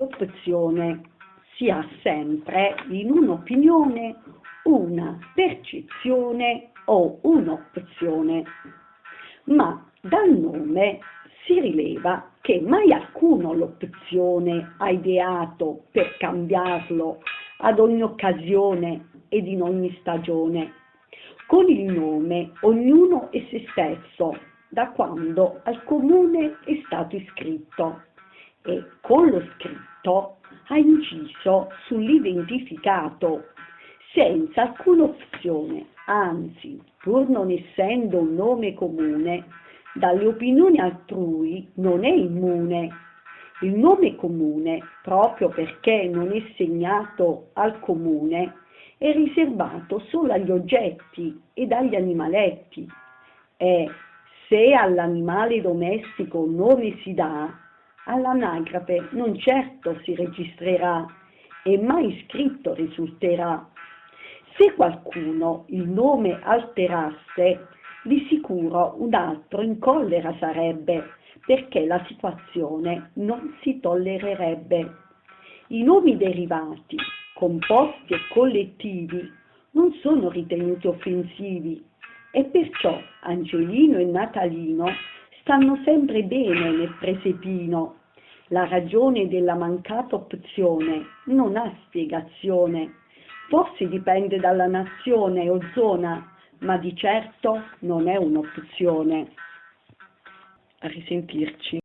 L'opzione si ha sempre in un'opinione, una percezione o un'opzione, ma dal nome si rileva che mai alcuno l'opzione ha ideato per cambiarlo ad ogni occasione ed in ogni stagione. Con il nome ognuno è se stesso, da quando al comune è stato iscritto e con lo scritto ha inciso sull'identificato senza alcuna opzione, anzi, pur non essendo un nome comune, dalle opinioni altrui non è immune. Il nome comune, proprio perché non è segnato al comune, è riservato solo agli oggetti ed agli animaletti. E se all'animale domestico nome si dà, all'anagrafe non certo si registrerà e mai scritto risulterà. Se qualcuno il nome alterasse, di sicuro un altro in collera sarebbe, perché la situazione non si tollererebbe. I nomi derivati, composti e collettivi, non sono ritenuti offensivi e perciò Angelino e Natalino stanno sempre bene nel presepino. La ragione della mancata opzione non ha spiegazione. Forse dipende dalla nazione o zona, ma di certo non è un'opzione. A risentirci.